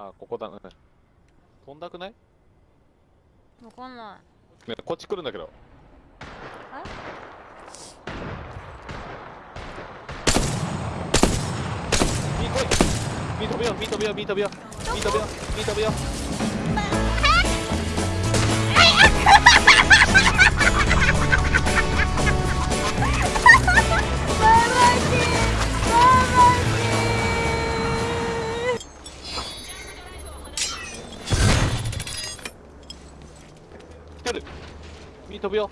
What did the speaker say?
あ、ここだね。飛んだくない？わかんないね、こっち来るんだけど。ミー来いミー飛ぶよ、ミー飛ぶよ、ミー飛ぶよ。ミー飛ぶよ、ミー飛ぶよ。 미터뷰